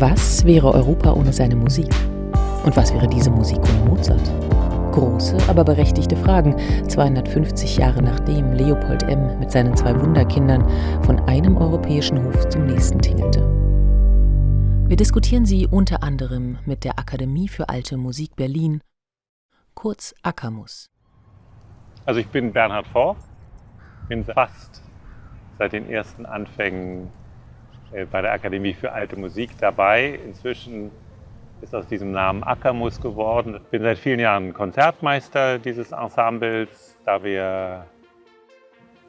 Was wäre Europa ohne seine Musik? Und was wäre diese Musik ohne Mozart? Große, aber berechtigte Fragen, 250 Jahre nachdem Leopold M. mit seinen zwei Wunderkindern von einem europäischen Hof zum nächsten tingelte. Wir diskutieren sie unter anderem mit der Akademie für Alte Musik Berlin, kurz Akamus. Also ich bin Bernhard Vor, bin fast seit den ersten Anfängen bei der Akademie für Alte Musik dabei. Inzwischen ist aus diesem Namen Ackermus geworden. Ich bin seit vielen Jahren Konzertmeister dieses Ensembles, da wir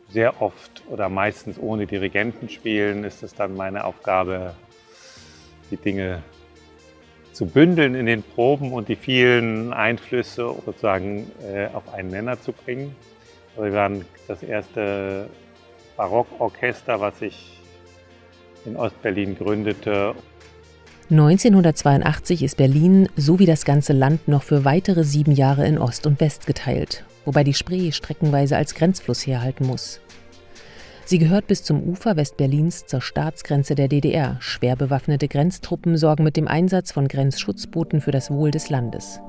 sehr oft oder meistens ohne Dirigenten spielen, ist es dann meine Aufgabe, die Dinge zu bündeln in den Proben und die vielen Einflüsse sozusagen äh, auf einen Nenner zu bringen. Also wir waren das erste Barockorchester, was sich in Ostberlin gründete. 1982 ist Berlin sowie das ganze Land noch für weitere sieben Jahre in Ost und West geteilt, wobei die Spree streckenweise als Grenzfluss herhalten muss. Sie gehört bis zum Ufer Westberlins zur Staatsgrenze der DDR. Schwer bewaffnete Grenztruppen sorgen mit dem Einsatz von Grenzschutzbooten für das Wohl des Landes.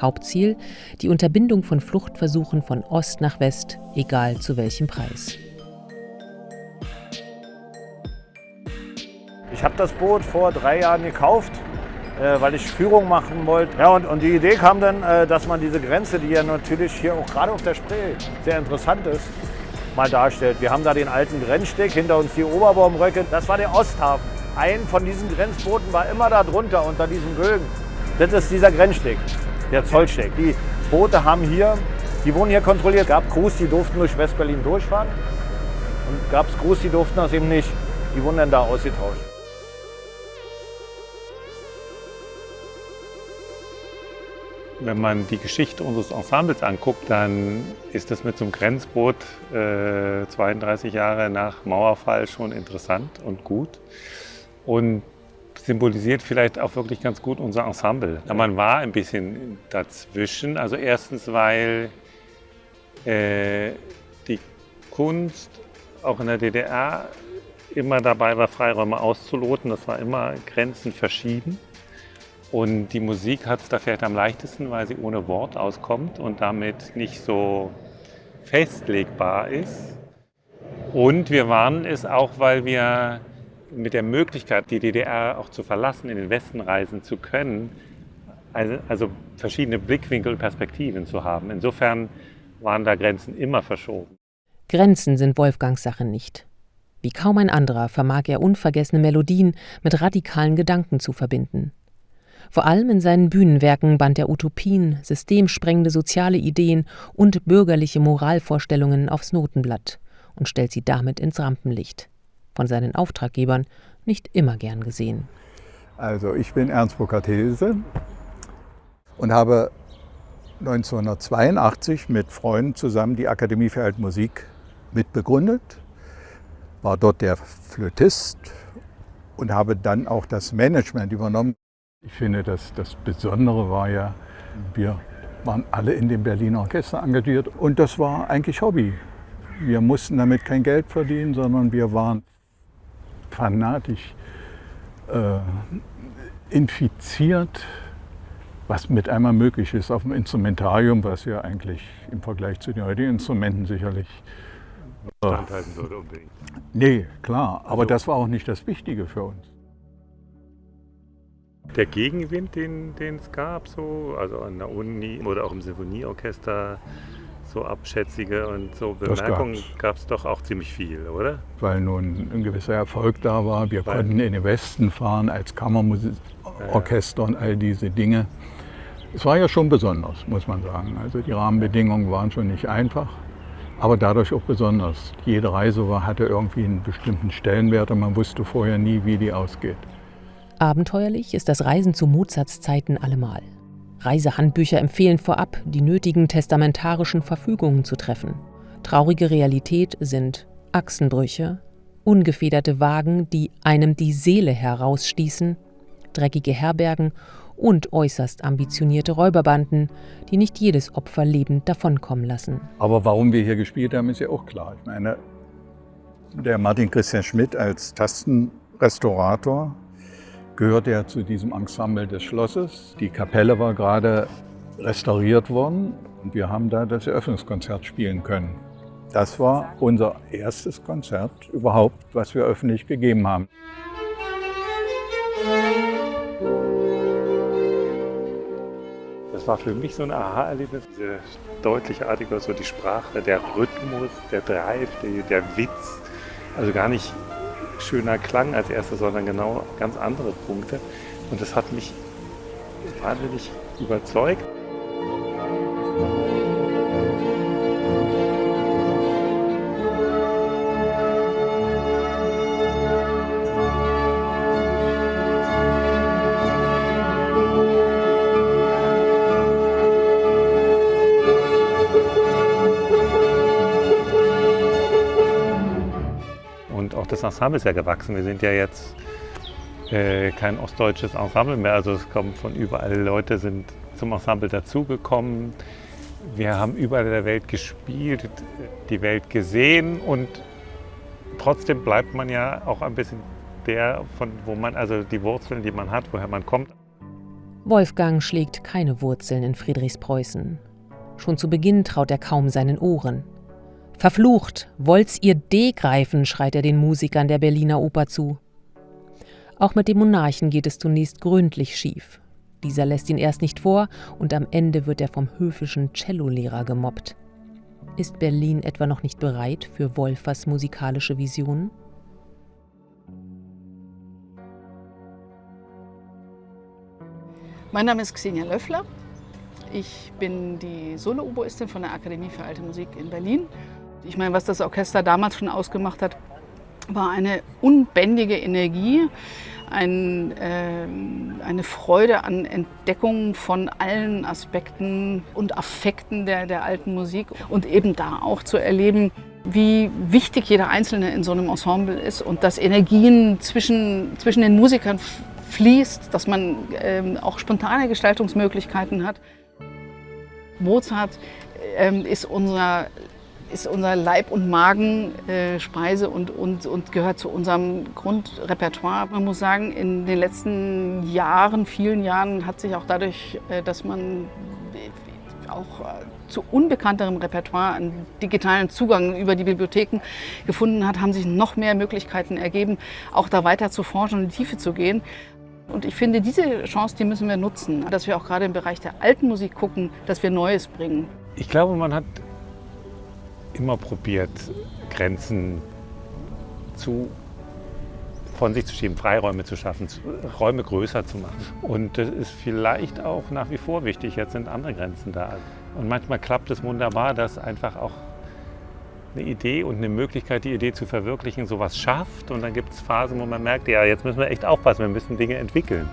Hauptziel die Unterbindung von Fluchtversuchen von Ost nach West, egal zu welchem Preis. Ich habe das Boot vor drei Jahren gekauft, äh, weil ich Führung machen wollte. Ja, und, und die Idee kam dann, äh, dass man diese Grenze, die ja natürlich hier auch gerade auf der Spree sehr interessant ist, mal darstellt. Wir haben da den alten Grenzsteg, hinter uns die Oberbaumröcke. Das war der Osthafen. Ein von diesen Grenzbooten war immer da drunter, unter diesem Bögen. Das ist dieser Grenzsteg, der Zollsteg. Die Boote haben hier, die wurden hier kontrolliert. Gab Crews, die durften durch Westberlin durchfahren. Und gab es Crews, die durften das eben nicht. Die wurden dann da ausgetauscht. Wenn man die Geschichte unseres Ensembles anguckt, dann ist das mit so einem Grenzboot äh, 32 Jahre nach Mauerfall schon interessant und gut und symbolisiert vielleicht auch wirklich ganz gut unser Ensemble. Man war ein bisschen dazwischen. Also erstens, weil äh, die Kunst auch in der DDR immer dabei war, Freiräume auszuloten. Das war immer Grenzen verschieden. Und die Musik hat es da vielleicht am leichtesten, weil sie ohne Wort auskommt und damit nicht so festlegbar ist. Und wir waren es auch, weil wir mit der Möglichkeit, die DDR auch zu verlassen, in den Westen reisen zu können, also, also verschiedene Blickwinkel und Perspektiven zu haben. Insofern waren da Grenzen immer verschoben. Grenzen sind Wolfgangs Sache nicht. Wie kaum ein anderer vermag er unvergessene Melodien mit radikalen Gedanken zu verbinden. Vor allem in seinen Bühnenwerken band er Utopien, systemsprengende soziale Ideen und bürgerliche Moralvorstellungen aufs Notenblatt und stellt sie damit ins Rampenlicht. Von seinen Auftraggebern nicht immer gern gesehen. Also ich bin Ernst Bokatese und habe 1982 mit Freunden zusammen die Akademie für Altmusik mitbegründet, war dort der Flötist und habe dann auch das Management übernommen. Ich finde, dass das Besondere war ja, wir waren alle in dem Berliner Orchester engagiert und das war eigentlich Hobby. Wir mussten damit kein Geld verdienen, sondern wir waren fanatisch äh, infiziert, was mit einmal möglich ist auf dem Instrumentarium, was ja eigentlich im Vergleich zu den heutigen Instrumenten sicherlich äh, standhalten würde unbedingt. Nee, klar, aber also, das war auch nicht das Wichtige für uns der Gegenwind, den, es gab, so, also an der Uni oder auch im Sinfonieorchester, so abschätzige und so Bemerkungen gab es doch auch ziemlich viel, oder? Weil nun ein gewisser Erfolg da war. Wir Weil konnten in den Westen fahren als Kammerorchester ja. und all diese Dinge. Es war ja schon besonders, muss man sagen. Also die Rahmenbedingungen waren schon nicht einfach, aber dadurch auch besonders. Jede Reise war, hatte irgendwie einen bestimmten Stellenwert und man wusste vorher nie, wie die ausgeht. Abenteuerlich ist das Reisen zu Mozarts Zeiten allemal. Reisehandbücher empfehlen vorab, die nötigen testamentarischen Verfügungen zu treffen. Traurige Realität sind Achsenbrüche, ungefederte Wagen, die einem die Seele herausstießen, dreckige Herbergen und äußerst ambitionierte Räuberbanden, die nicht jedes Opfer lebend davonkommen lassen. Aber warum wir hier gespielt haben, ist ja auch klar. Ich meine, der Martin Christian Schmidt als Tastenrestaurator gehörte ja zu diesem Ensemble des Schlosses. Die Kapelle war gerade restauriert worden und wir haben da das Eröffnungskonzert spielen können. Das war unser erstes Konzert überhaupt, was wir öffentlich gegeben haben. Das war für mich so ein Aha-Erlebnis, diese deutliche Artikel, so die Sprache, der Rhythmus, der Drive, der, der Witz. Also gar nicht schöner Klang als erstes, sondern genau ganz andere Punkte. Und das hat mich wahnsinnig überzeugt. Ensemble ist ja gewachsen. Wir sind ja jetzt äh, kein ostdeutsches Ensemble mehr. Also es kommen von überall Leute sind zum Ensemble dazugekommen. Wir haben überall in der Welt gespielt, die Welt gesehen und trotzdem bleibt man ja auch ein bisschen der, von wo man, also die Wurzeln, die man hat, woher man kommt. Wolfgang schlägt keine Wurzeln in Friedrichspreußen. Schon zu Beginn traut er kaum seinen Ohren. Verflucht, wollt's ihr D greifen, schreit er den Musikern der Berliner Oper zu. Auch mit dem Monarchen geht es zunächst gründlich schief. Dieser lässt ihn erst nicht vor und am Ende wird er vom höfischen Cellolehrer gemobbt. Ist Berlin etwa noch nicht bereit für Wolfers musikalische Visionen? Mein Name ist Xenia Löffler. Ich bin die Solo-Oboistin von der Akademie für Alte Musik in Berlin ich meine, was das Orchester damals schon ausgemacht hat, war eine unbändige Energie, ein, äh, eine Freude an Entdeckung von allen Aspekten und Affekten der, der alten Musik und eben da auch zu erleben, wie wichtig jeder Einzelne in so einem Ensemble ist und dass Energien zwischen, zwischen den Musikern fließt, dass man ähm, auch spontane Gestaltungsmöglichkeiten hat. Mozart ähm, ist unser ist unser Leib- und Magenspeise äh, und, und, und gehört zu unserem Grundrepertoire. Man muss sagen, in den letzten Jahren, vielen Jahren, hat sich auch dadurch, äh, dass man auch äh, zu unbekannterem Repertoire einen digitalen Zugang über die Bibliotheken gefunden hat, haben sich noch mehr Möglichkeiten ergeben, auch da weiter zu forschen und in die Tiefe zu gehen. Und ich finde, diese Chance, die müssen wir nutzen, dass wir auch gerade im Bereich der alten Musik gucken, dass wir Neues bringen. Ich glaube, man hat immer probiert, Grenzen zu, von sich zu schieben, Freiräume zu schaffen, Räume größer zu machen. Und das ist vielleicht auch nach wie vor wichtig. Jetzt sind andere Grenzen da. Und manchmal klappt es wunderbar, dass einfach auch eine Idee und eine Möglichkeit, die Idee zu verwirklichen, sowas schafft. Und dann gibt es Phasen, wo man merkt, ja, jetzt müssen wir echt aufpassen, wir müssen Dinge entwickeln.